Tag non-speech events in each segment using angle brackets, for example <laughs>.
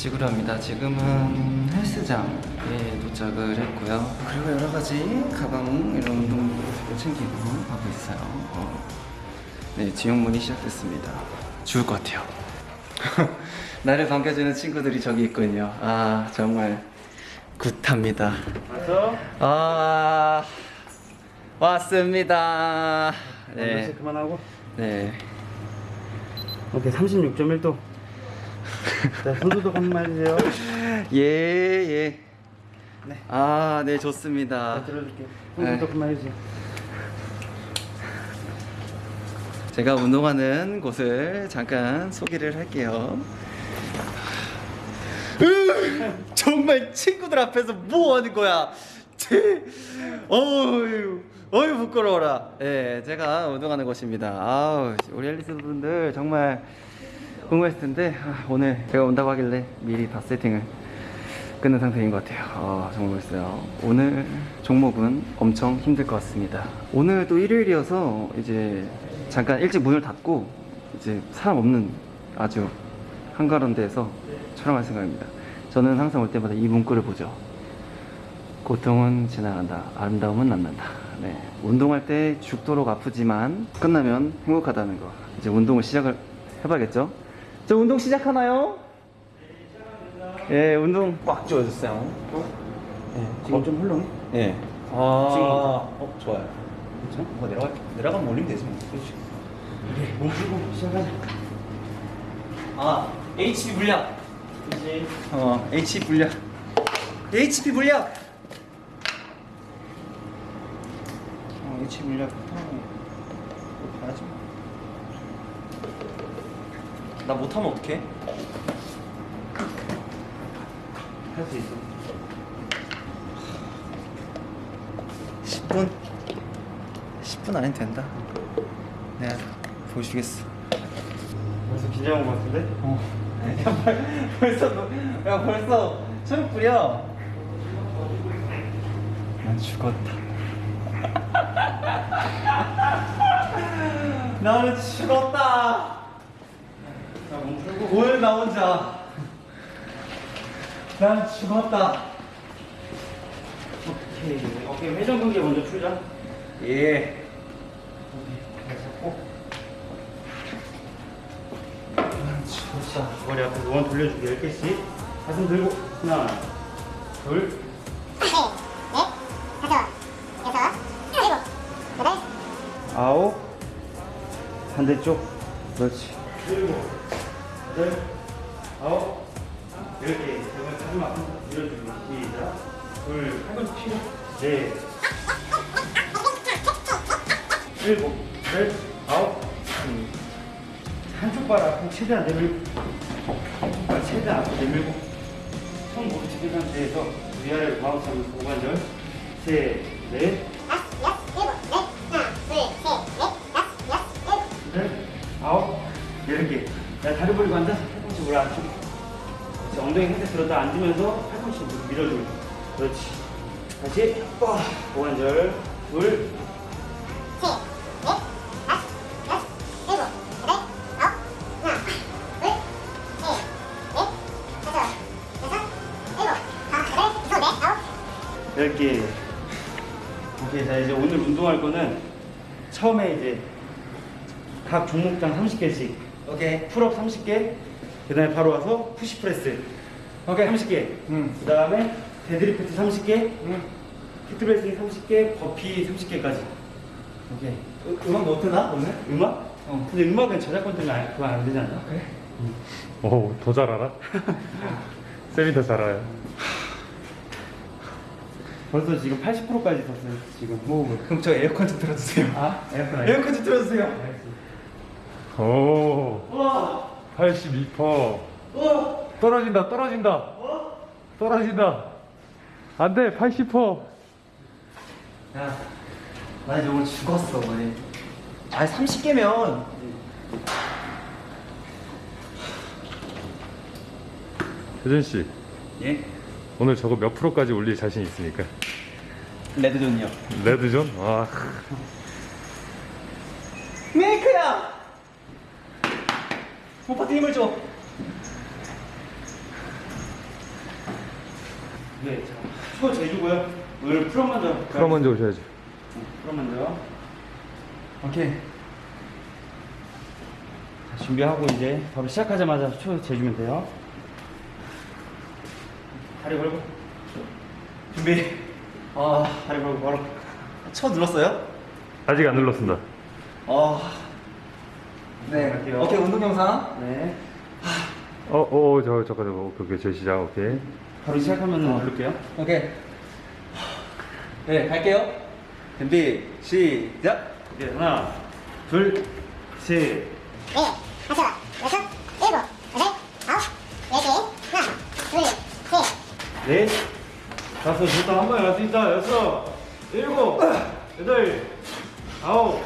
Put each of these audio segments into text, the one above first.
찍으려 합니다. 지금은 헬스장에 도착을 했고요. 그리고 여러 가지 가방 이런 운동들을 챙기고 하고 있어요. 어. 네, 지용문이 시작됐습니다. 죽을 것 같아요. <laughs> 나를 반겨주는 친구들이 저기 있군요. 아 정말 굿합니다. 왔어? 아 왔습니다. 네. 네, 그만하고. 네. 오케이 36.1도. 자 손소독 한번 해주세요. 예, 예. 네. 아, 네, 좋습니다. 자 들어줄게. 네. 손소독 한번 해주세요. 제가 운동하는 곳을 잠깐 소개를 할게요. 으, 정말 친구들 앞에서 뭐 하는 거야? 제, 어휴, 어휴 부끄러워라. 예, 제가 운동하는 곳입니다. 아우, 우리 앨리스 분들 정말 궁금했을 텐데 아, 오늘 제가 온다고 하길래 미리 다 세팅을 끝낸 상태인 것 같아요. 아, 정말 멋있어요. 오늘 종목은 엄청 힘들 것 같습니다. 오늘 또 일요일이어서 이제 잠깐 일찍 문을 닫고 이제 사람 없는 아주 한가로운 데에서 촬영할 생각입니다. 저는 항상 올 때마다 이 문구를 보죠. 고통은 지나간다. 아름다움은 남는다. 네. 운동할 때 죽도록 아프지만 끝나면 행복하다는 거. 이제 운동을 시작을 해봐야겠죠? 저 운동 시작하나요? 예, 운동 꽉 조여줬어요. 예, 지금 좀 헐렁해? 예. 아, 지금 어, 좋아요. 괜찮아? 뭐 내려가 내려가면 올리면 되지 뭐. 그렇지. 오케이 몸 풀고 시작하자. 아, HP 물약. 그렇지. 어, HP 물약. HP 물약. 어, HP 물약. 어, 봐야지. 나 못하면 어떡해? 할 수 있어. 10분? 10분 안에 된다. 내가 보여주겠어. 벌써 긴장한 것 같은데? 어. 야, <laughs> 벌- 벌써 너, 야 벌써 초록 뿌려. 난 죽었다. 나는 죽었다. 오늘 나 혼자. 난 죽었다. 오케이. 오케이 회전 근개 먼저 풀자. 예. 자, 머리 앞으로 원 돌려주기 10개씩. 가슴 들고. 하나, 둘, 아홉. 반대쪽. 그렇지. 일곱, 여덟, 아홉, 열 개. 제발 가슴 앞으로 밀어주기. 시작. 둘, 팔꿈치 피고. 넷. 일곱, 여덟, 아홉. 음. 한쪽 발 앞으로 최대한 내밀고. 한쪽 발 최대한 앞으로 내밀고. 손 모두 집은 상태에서 위아래로 마우스 하면서 고관절. 셋, 넷, 개. 야, 다리 벌리고 앉아서 팔꿈치 올라 앉히고. 그렇지. 엉덩이 상태 들었다 앉으면서 팔꿈치 밀어주고. 그렇지. 다시, 와, 고관절. 둘, 열 개. 오케이, 자, 이제 오늘 운동할 거는 처음에 이제 각 종목당 30개씩. 오케이. pull up 30개. 그 다음에 바로 와서 push press. 오케이. 30개. 음. 그 다음에 데드리프트 30개. 응. 히트레슬링 30개. 버피 30개까지. 오케이. 음, 음악 못 트나 오늘? 음악? 어. 근데 음악은 저작권 때문에 안- 그거 안 되지 않나? 그래. 오, 더 잘 알아? <laughs> 쌤이 더 잘 알아요. 벌써 지금 80%까지 섰어요. 지금. 뭐 그럼 저 에어컨 좀 틀어주세요. 아, 에어컨 에어컨 좀 틀어주세요. 오, 우와! 82%. 우와! 떨어진다, 떨어진다. 떨어진다. 안 돼, 80%. 야, 나 이제 오늘 죽었어, 오늘. 아니, 30개면. 혜준 씨, 예? 오늘 저거 몇 프로까지 올릴 자신 있습니까? 레드존이요. 레드존? 와, 메이크야! 오빠한테 힘을 줘. 네, 수건 잘 주고요. 오늘 프롬 먼저 할까요? 프롬 먼저 오셔야죠. 프롬 먼저. 오케이. 자, 준비하고 이제 바로 시작하자마자 초 재주면 돼요. 다리 걸고. 준비. 아, 다리 걸고 바로. 쳐 눌렀어요? 아직 안 눌렀습니다. 아. 네. 갈게요. 오케이 운동 영상. 네. 어, 어, 저, 잠깐, 잠깐. 오케이, 오케이. 저 시작, 오케이. 바로 시작하면 누를게요. 오케이. 네 갈게요. 준비 시작. 오케이, 하나, 둘, 셋. 네, 다섯, 여섯, 일곱, 여덟, 아홉, 열 개. 하나, 둘, 셋, 넷, 다섯, 좋다. 한 번에 갈수 있다. 여섯, 일곱, 여덟, 아홉,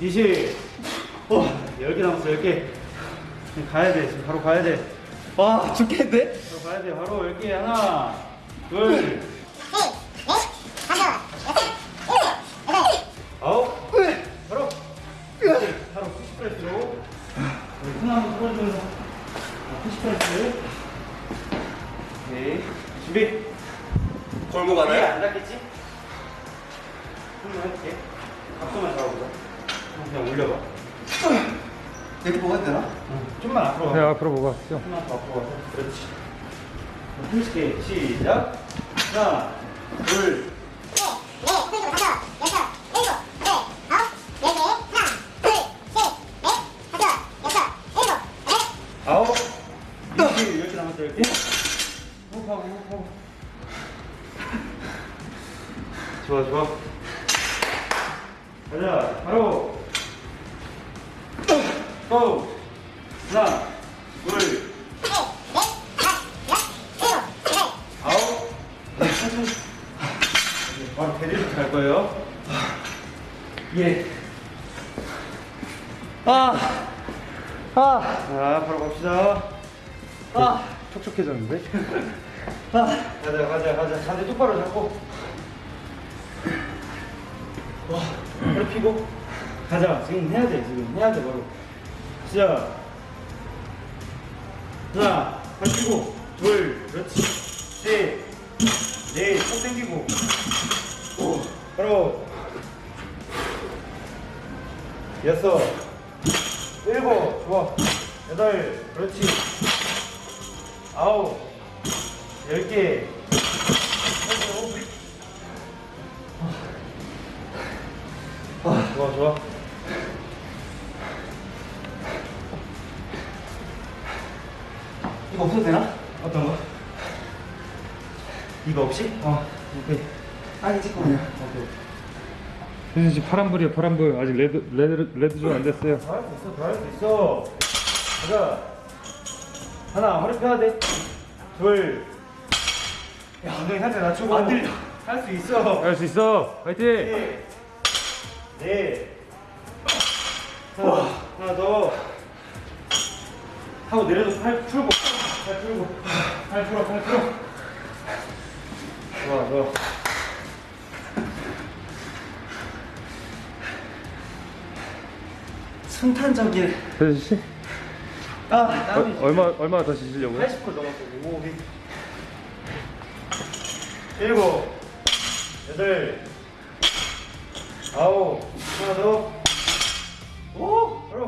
이십. 오, 열개 남았어, 열 개. 가야 돼, 지금 바로 가야 돼. 와 죽겠는데? 바로 가야 돼, 바로 열 개. 하나, 둘, 그렇지. 힘있게 시작. 하나, 둘, 아홉, 이렇게 이렇게 남았어 이렇게. 호흡하고 호흡하고. 좋아 좋아. 가자 바로. 고. 하나, 둘, 셋, 넷, 다섯, 여섯, 일곱, 여덟, 아홉. 네, 천천히. 네, 바로 대리로 갈 거예요. 예. 아. 아. 자 바로 갑시다. 아. 촉촉해졌는데? <laughs> 아. 가자 가자 가자. 자세 똑바로 잡고. 와 허리 펴고. 가자. 지금 해야 돼 지금. 해야 돼 바로. 시작. 하나 팔 펴고. 둘 그렇지. 셋 넷 턱 당기고. 오 바로. 여섯 일곱 좋아 여덟 그렇지 아홉 열 개. 아, 좋아, 좋아. 이거 없어도 되나? 어떤 거? 이거 없이? 어, 오케이. 아니 찍고 그냥. 오케이. 선생님 지금 파란불이에요, 파란불. 아직 red, red, red zone 안 됐어요. 잘할 수 있어, 잘할 수 있어. 가자. 하나, 허리 펴야 돼. 둘. 야, 엉덩이 살짝 낮추고. 안 들려. 할 수 있어. 할 수 있어! 화이팅! 넷. 넷. 하나, 하나 더. 하고 내려서 팔 풀고. 팔 풀고. 팔 풀어, 팔 풀어. 좋아, 좋아. 순탄적인. 씨? 아. 어, 얼마, 얼마 더 치시려고요? 80% 넘었어. 오, 네. 일곱, 여덟, 아홉, 하나 더. 오, 바로.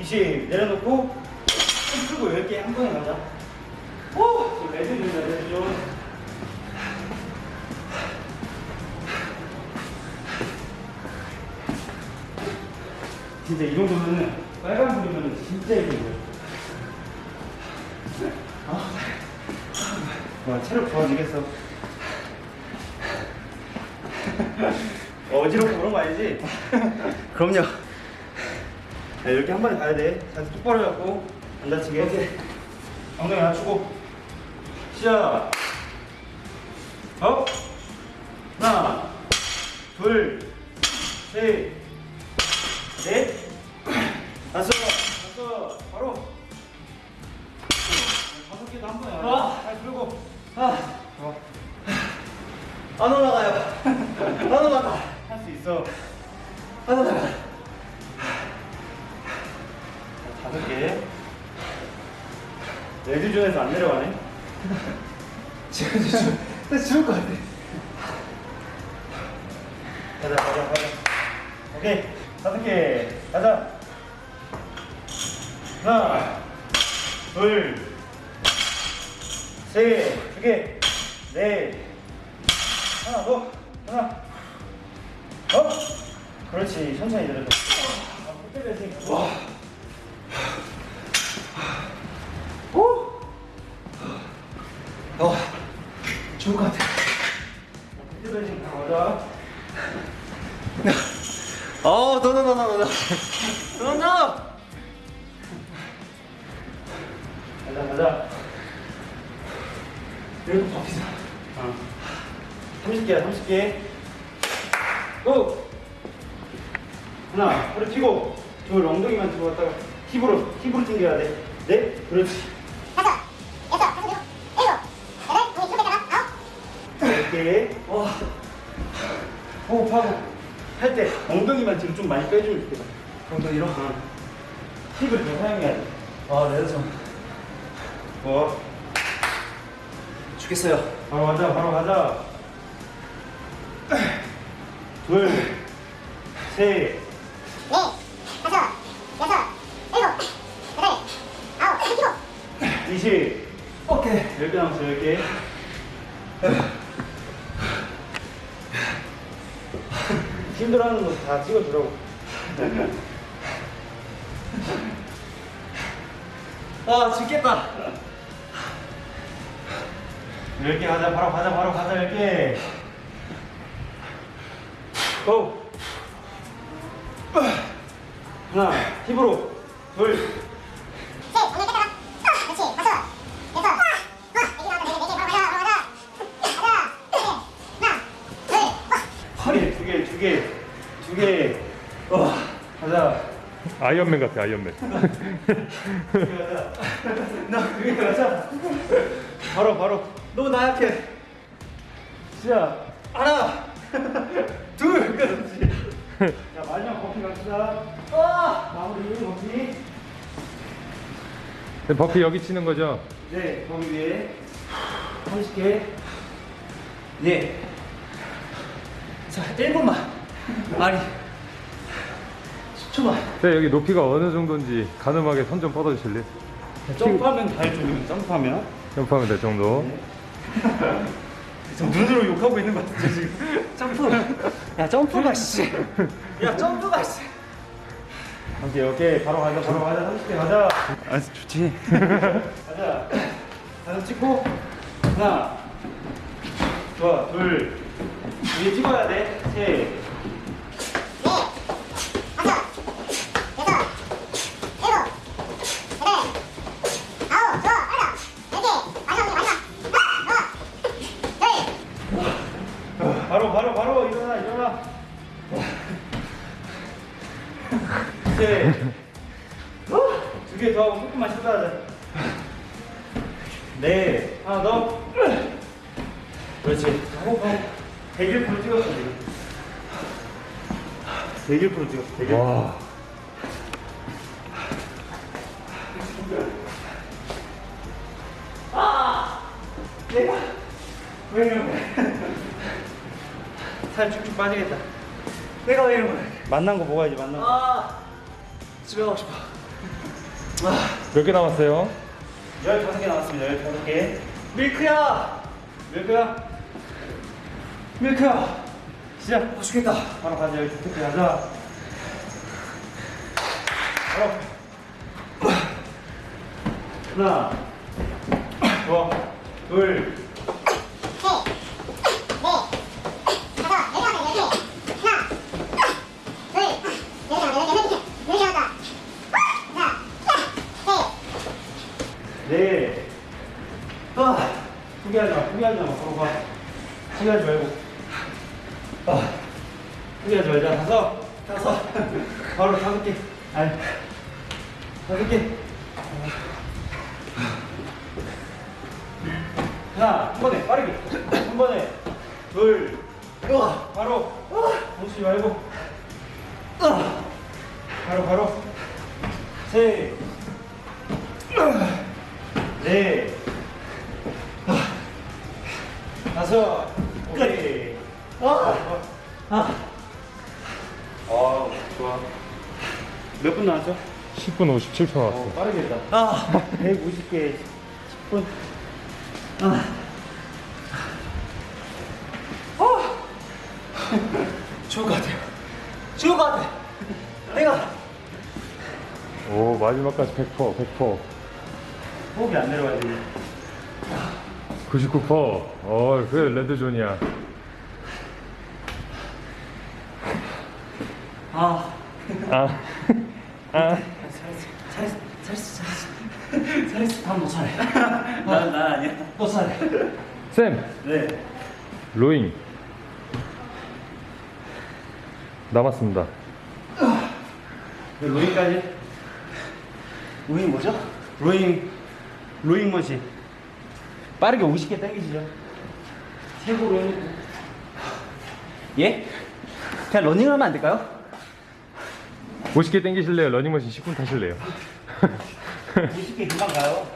20 내려놓고 손 풀고 10개 한 번에 가자. 오, 준다, 레드 진짜 이 정도면은 빨간 불이면 진짜 이긴 거예요. 와 체력 좋아지겠어. 어지럽고 그런 거 아니지? 그럼요. 네, 이렇게 한 번에 가야 돼. 자세 똑바로 잡고 안 다치게. 오케이. 엉덩이 낮추고 시작. up. 하나, 둘, 셋, 넷, 다섯, 다섯, 바로. 다섯 개도 한 번에 아. 잘 풀고. 아. 좋아. 안 올라가요. 안 올라가. 할 수 있어. 안 올라가. 자, 다섯 개. 레드존에서 안 내려가네. 지금 저 죽- 나 죽을 것 같아. 가자 가자 가자 오케이 다섯 개 가자 하나 둘 셋 두 개 넷 하나 더 하나. 더 그렇지 천천히 내려줘. 아, 못 때려야지. 와. 어, 죽을 것 같아. 어, 너, 가자 이거 버티자. 어. 30개야 30개 고! 하나 허리 펴고 둘 엉덩이만 들고 갔다가 힙으로 힙으로 당겨야 돼 넷 그렇지 다섯, 여섯, 다섯, 일곱, 일곱, 여덟, 우리 일곱 개 아홉. 10개 와 호흡하고 할 때 엉덩이만 뒤로 좀 많이 빼주면 좋겠다 엉덩이로? 어. 힙을 더 사용해야 돼 아, 네, 좀. 뭐, 죽겠어요. 바로 가자 바로 가자 둘 셋, 넷, 다섯, 여섯, 일곱, 여덟, 아홉, 일곱. 이십 오케이. 10개 남았어 10개 힘들어하는 거 다 찍어주라고 아, 죽겠다. 10개 가자 바로 가자 바로 가자 10개 고 하나 힙으로 둘 두 개, 가자. 아이언맨 같아 아이언맨. 두개 가자. 나두개 가자. 바로, 바로. 너무 나약해. 시작. 하나, 둘, 그렇지. 자, 마지막 버피 갑시다. 아, 마무리 버피. 네, 버피 여기 치는 거죠? 네, 거기 위에 30개. 네. 자, 1분만. 아니, 10초만. 네, 여기 높이가 어느 정도인지 가늠하게 손 좀 뻗어주실래요? 점프하면 달 정도면 점프하면. 점프하면 될 정도. 지 금 눈으로 욕하고 있는 것 같은데 지금. 점프. 야, 점프가, 씨. 야, 점프가, 씨. 오케이, 오케이. 바로 가자, 바로 가자. 30개 가자. 아, 좋지. 가자. 하나 찍고. 하나. 좋아, 둘. 위에 찍어야 돼. 셋. 네. 하나 더. 그렇지. 호흡하고. 101% 찍었어, 지금. 101% 찍었어, 101%. 와. 내가 왜 이런 거야? 살 쭉쭉 빠지겠다. 내가 왜 이런 거야? 만난 거 먹어야지 만난 거. 아, 집에 가고 싶어. 몇개 남았어요? 15개 나왔습니다. 15개. 밀크야! 밀크야. 밀크야. 시작. 아, 죽겠다. 바로 가자. 15개 가자. 바로. 하나. 둘. 셋, 넷, 다섯, 여섯, 열 개. 하나, 둘, 열 개, 열 개, 열 개, 열 개 하다. 하나, 셋, 네. 아. 포기하지 마. 포기하지 마. 바로 가. 포기하지 말고. 아. 포기하지 말자. 다섯. 다섯. <laughs> 바로 다섯 개. 아니. 다섯 개. 하나, 한 번에 빠르게. 한 번에. 둘. 우와. 바로. 멈추지 말고. 바로 바로. 셋. 10분 57초 나왔어. 어, 빠르게 했다. 아, 150개 10분. 죽을 것 같아요. 죽을 것 같아. 내가 오, 마지막까지 100%, 100%. 호흡이 안 내려가지고. 99%. 어, 그래, 레드존이야. 아, 아, <laughs> 아. 잘했어. 다음 너 차례. 난, 난 아니야. 너 차례. 쌤, 네. 로잉. 남았습니다. 네, 로잉까지. 우인 뭐죠? 로잉, 로잉 머신. 빠르게 50개 당기시죠. 최고로 해놓고. 예? 그냥 러닝을 하면 안 될까요? 50개 땡기실래요? 러닝머신 10분 타실래요? <laughs> 50개 금방 가요.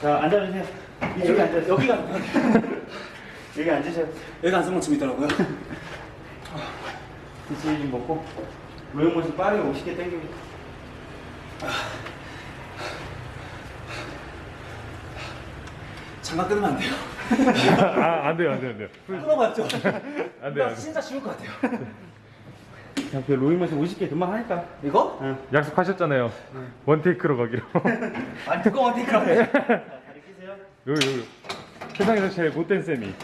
자, 앉아주세요. 이쪽에 앉아주세요. 여기가 여기 앉으세요. 여기가 안성만 재밌더라고요. 디스이 좀 먹고. 로잉 머신 빠르게 50개 당기고. 장갑 끊으면 안 돼요. 아, 안 돼요, 안 돼요, 안 돼요. 끊어봤죠? 안 돼요. 진짜 죽을 것 같아요. 자, 그 로잉 머신 50개 금방 하니까. 이거? 응. 약속하셨잖아요. 원테이크로 가기로. <laughs> 아니 그거 어디 그러네. 다리 끼세요. 여기. 세상에서 제일 못된 쌤이.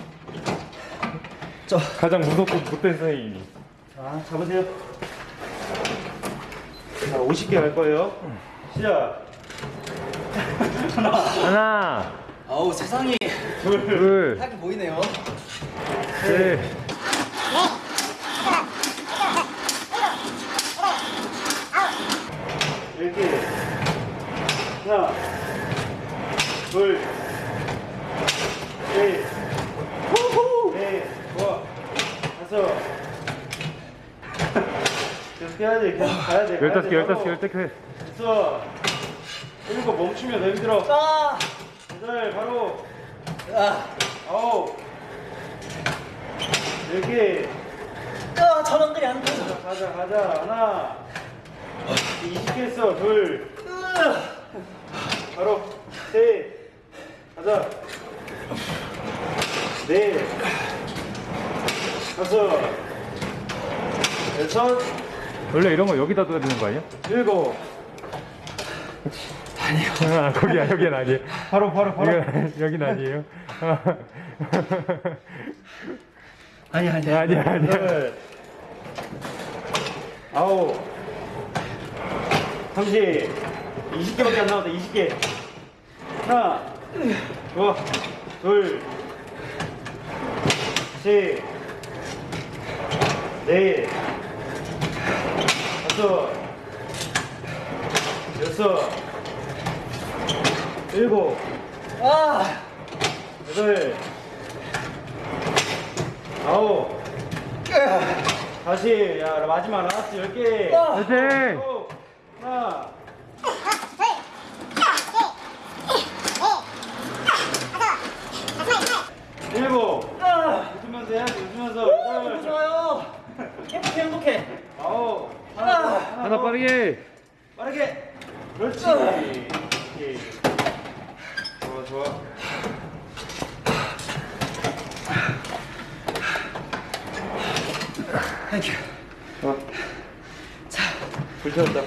저 가장 무섭고 못된 쌤이. 자, 잡으세요. 자, 50개 갈 거예요. 시작. 하나, 아우 세상이 둘, 하게 보이네요. 셋. 이렇게. 하나, 둘, 셋, 넷, 좋아. 다섯. 계속 해야 돼, 계속 가야 돼. 열다섯 돼, 개, 열다섯 개. 열다섯 개. 됐어. 일곱 멈추면 더 힘들어. 아, 여덟, 바로. 아, 아홉. 열 개. 아 저런 그냥 안 되죠. 가자, 가자. 하나. 20개 했어. 둘. 바로. 셋. 가자. 넷. 다섯. 여섯. 원래 이런 거 여기다 둬야 되는 거 아니야? 일곱. 아, 거기야, 여긴 아니에요. 바로, 바로, 바로. 여기, 여긴 아니에요. 아니 아니. <laughs> 아니야. 여덟. 아홉. 삼십. 20개밖에 안 남았다. 20개. 하나. 좋아. 둘. 셋. 넷. 다섯. 여섯. 일곱. 아, 여덟. 아홉. 다시. 야, 마지막 라스트 열 개. 화이팅! 하나. 일곱. 아, 웃으면서 해야지, 웃으면서. 너무 여덟. 좋아요. 행복해 행복해. 아홉. 아. 하나 빠르게. 빠르게. 그렇지. 아. 오케이. 좋아, 좋아. thank you. 좋아. 자, 불 켜졌다.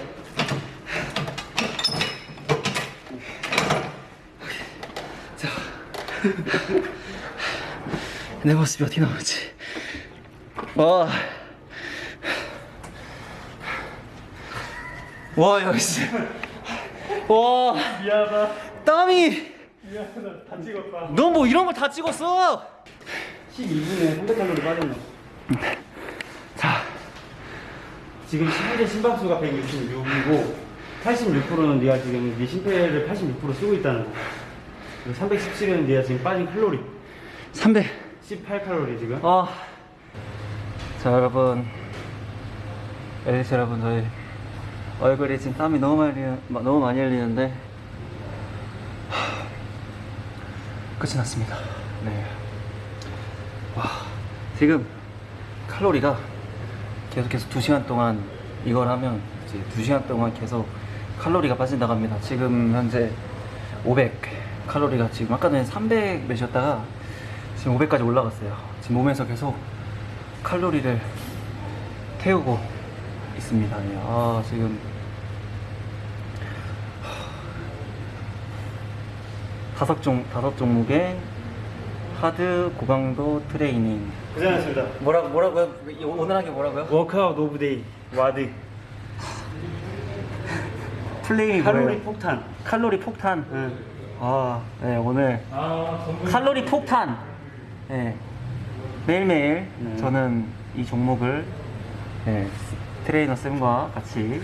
내 모습이 어떻게 나오지? 와. 와, 역시. 와, 미안하다. 땀이. 미안하다. 다 찍었다. 너뭐 이런 걸 다 찍었어? 12분에 300칼로리 빠졌네. 자, 지금 12대 심박수가 166이고 86%는 네가 지금 네 심폐를 86% 쓰고 있다는 거. 그리고 317은 네가 지금 빠진 칼로리. 300. 18칼로리 지금. 아. 자, 여러분. 엘리스 여러분, 저희 얼굴에 지금 땀이 너무 많이, 너무 많이 흘리는데. 하, 끝이 났습니다. 네. 와, 지금 칼로리가 계속해서 2시간 동안 이걸 하면 이제 2시간 동안 계속 칼로리가 빠진다고 합니다. 지금 현재 500 칼로리가 지금 아까 전에 300 몇이었다가 지금 500까지 올라갔어요. 지금 몸에서 계속 칼로리를 태우고 있습니다. 네, 아, 지금 다섯 종 다섯 종목의 hard 고강도 트레이닝. 고생하셨습니다. 뭐라 뭐라고요? 오늘 한 게 뭐라고요? workout of day WOD 플레이 칼로리 뭐예요? 폭탄. 칼로리 폭탄. 응. 아, 네 오늘 아. 칼로리 폭탄. 네. 매일매일 네. 저는 이 종목을 네, 트레이너 쌤과 같이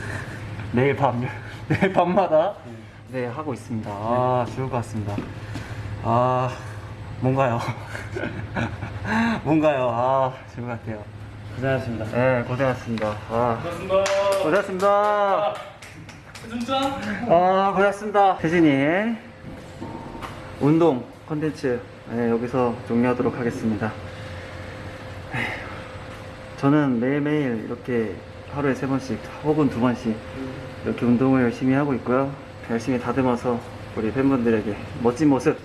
매일 밤 <laughs> 매일 밤마다 네 하고 있습니다. 아 좋을 것 같습니다. 아 뭔가요? <laughs> 뭔가요? 아 좋을 것 같아요. 고생하셨습니다. 네 고생하셨습니다. 아 반갑습니다. 고생하셨습니다. 진짜? 아 고생하셨습니다. 태진이의 운동 컨텐츠 네, 여기서 종료하도록 하겠습니다. 저는 매일매일 이렇게 하루에 세 번씩 혹은 두 번씩 이렇게 운동을 열심히 하고 있고요. 열심히 다듬어서 우리 팬분들에게 멋진 모습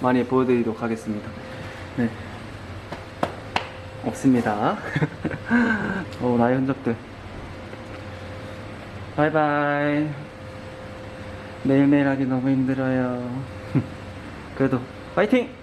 많이 보여드리도록 하겠습니다. 네. 없습니다. <laughs> 어, 나의 흔적들. 바이바이. 매일매일 하기 너무 힘들어요. <laughs> 그래도 파이팅!